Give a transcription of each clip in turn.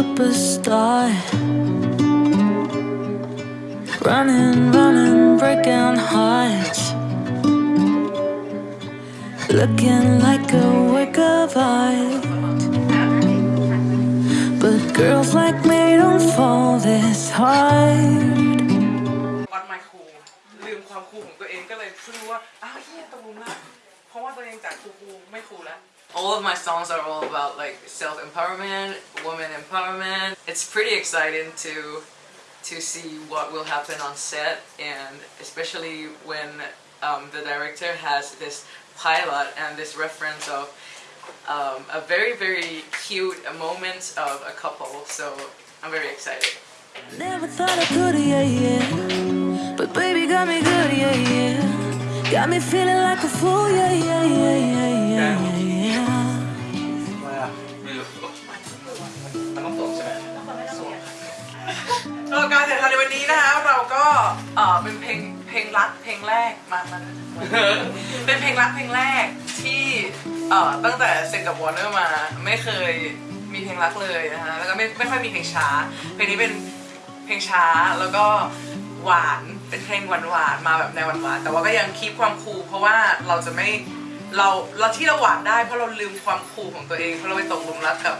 superstar. Running, running, breaking hearts. Looking like a work of art. But girls like me don't fall this hard. วัดไมค์ครูลืมความครูของตัวเองก็เลยเพิ่งรู้ว่าอ้าวเฮียตกหลุมรักเพราะว่าตัวเองจากครูครูไม่ครูแล้ว all of my songs are all about like self empowerment, woman empowerment. It's pretty exciting to to see what will happen on set and especially when um, the director has this pilot and this reference of um, a very very cute moment of a couple. So I'm very excited. Never thought I could, yeah, yeah. But baby got me good, yeah, yeah. Got me feeling like a fool, yeah, yeah, yeah, yeah, yeah, yeah, นี้นะคะเราก็เออเป็นเพลงเพลงรักเพลงแรกมามาเป็นเพลงรักเพลงแรกที่เอ่อตั้งแต่เซ็นกับวอร์เนอร์มาไม่เคยมีเพลงรักเลยนะคะแล้วก็ไม่ไม่ค่อยมีเพลงช้า เพลงนี้เป็นเพลงช้าแล้วก็หวานเป็นเพลงหวานหวานมาแบบในหวานหวานแต่ว่าก็ยังคีปความคูลเพราะว่าเราจะไม่เราเราที่เราหวานได้เพราะเราลืมความคูลของตัวเองเพราะเราไปตกหลุมรักกับ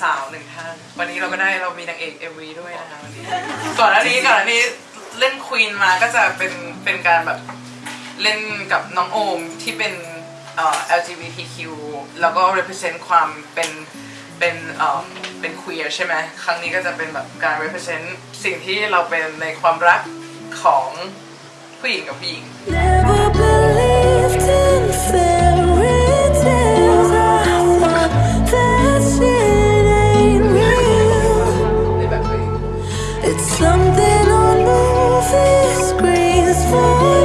สาวหนึ่งท่าน วันนี้เราก็ได้เรามีนางเอก MV ด้วยนะคะวันนี้ ก่อนหน้านี้ก่อนหน้านี้เล่นควีนมาก็จะเป็นเป็นการแบบเล่นกับน้องโอมที่เป็นเอ่อ LGBTQ แล้วก็ represent ความเป็นเป็นเอ่อเป็น queer ใช่ไหมครั้งนี้ก็จะเป็นแบบการ represent สิ่งที่เราเป็นในความรักของผู้หญิงกับผู้หญิง Never believed in fairy そ。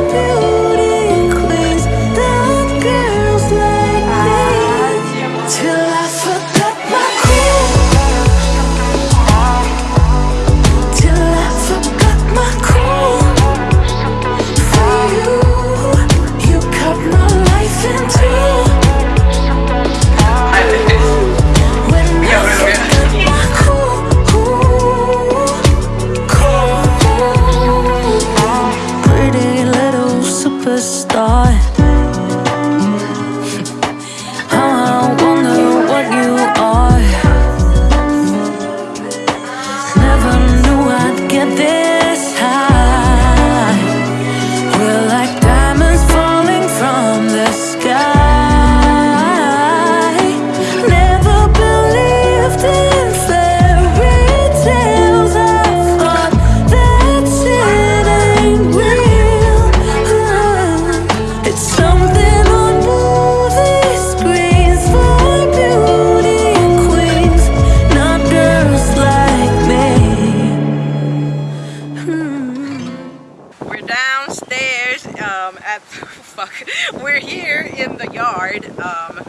Um, at fuck. We're here in the yard um,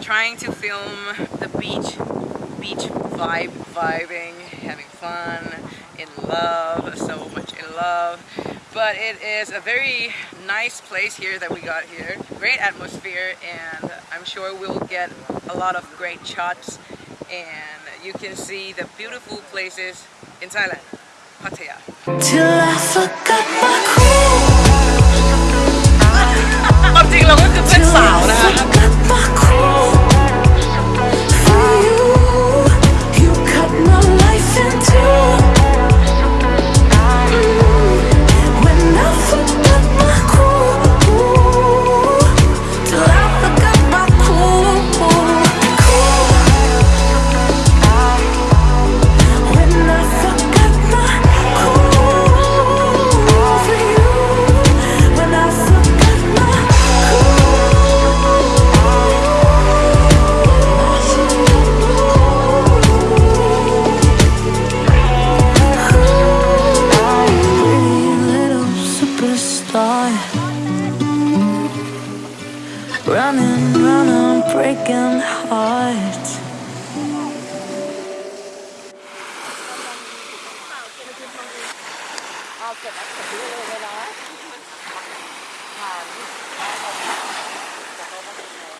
trying to film the beach, beach vibe, vibing, having fun, in love, so much in love. But it is a very nice place here that we got here. Great atmosphere, and I'm sure we'll get a lot of great shots. And you can see the beautiful places in Thailand, Pattaya. Till I forgot Running, running, breaking hearts Okay, that's a little bit off. Um,